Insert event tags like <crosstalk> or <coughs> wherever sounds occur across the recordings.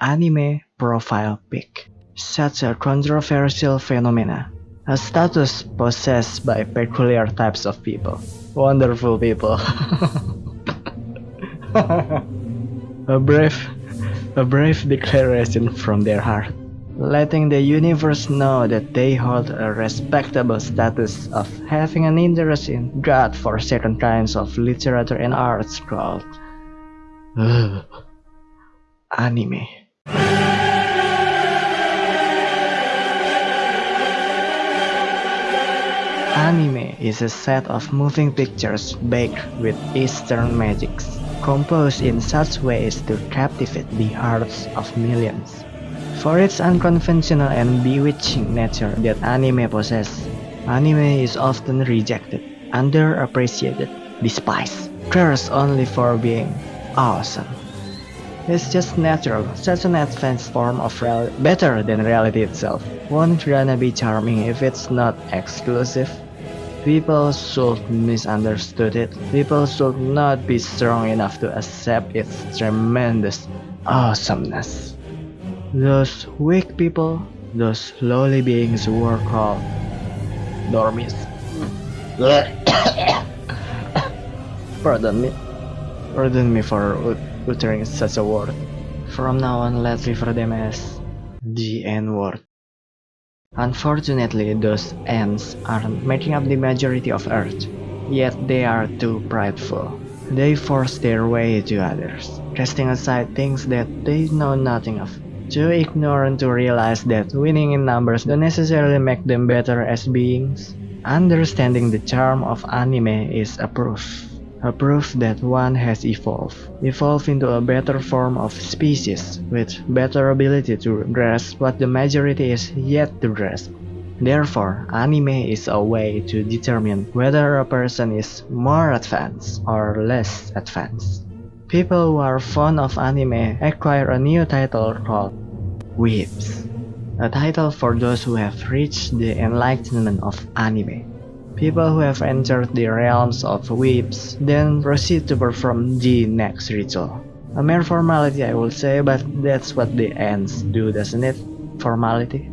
anime profile pic. Such a controversial phenomena, a status possessed by peculiar types of people. Wonderful people. <laughs> a brave, a brave declaration from their heart, letting the universe know that they hold a respectable status of having an interest in God for certain kinds of literature and arts called uh, anime. Anime is a set of moving pictures baked with Eastern magics, composed in such ways to captivate the hearts of millions. For its unconventional and bewitching nature that anime possesses, anime is often rejected, underappreciated, despised, cursed only for being awesome. It's just natural, such an advanced form of reality, better than reality itself. Won't gonna be charming if it's not exclusive? People should misunderstood it. People should not be strong enough to accept its tremendous awesomeness. Those weak people, those lowly beings were called normies. <coughs> Pardon me. Pardon me for uttering such a word. From now on, let's refer them as the N-word. Unfortunately, those ants are making up the majority of Earth, yet they are too prideful. They force their way to others, casting aside things that they know nothing of. Too ignorant to realize that winning in numbers don't necessarily make them better as beings. Understanding the charm of anime is a proof a proof that one has evolved, evolved into a better form of species with better ability to grasp what the majority is yet to grasp. Therefore, anime is a way to determine whether a person is more advanced or less advanced. People who are fond of anime acquire a new title called Weebs, a title for those who have reached the enlightenment of anime. People who have entered the realms of weebs then proceed to perform the next ritual. A mere formality I would say, but that's what the ants do, doesn't it? Formality.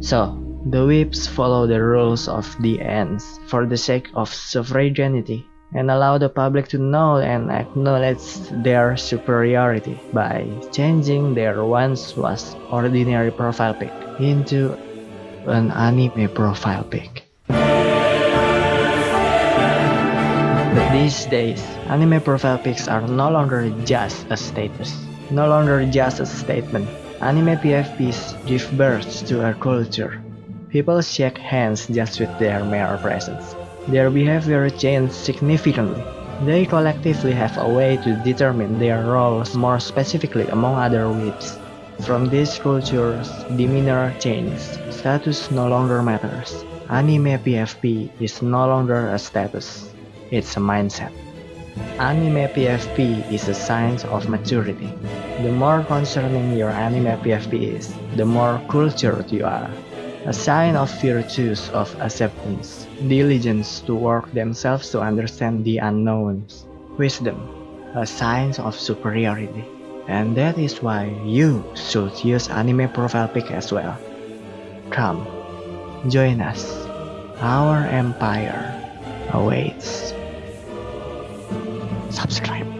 So, the weebs follow the rules of the ants for the sake of suffraganity and allow the public to know and acknowledge their superiority by changing their once was ordinary profile pic into an anime profile pic. These days, anime profile pics are no longer just a status, no longer just a statement. Anime PFPs give birth to a culture. People shake hands just with their mere presence. Their behavior changes significantly. They collectively have a way to determine their roles more specifically among other weebs. From these cultures, demeanor changes. Status no longer matters. Anime PFP is no longer a status. It's a mindset. Anime PFP is a sign of maturity. The more concerning your anime PFP is, the more cultured you are. A sign of virtues of acceptance, diligence to work themselves to understand the unknowns, wisdom, a sign of superiority. And that is why you should use anime profile pic as well. Come, join us. Our empire awaits subscribe.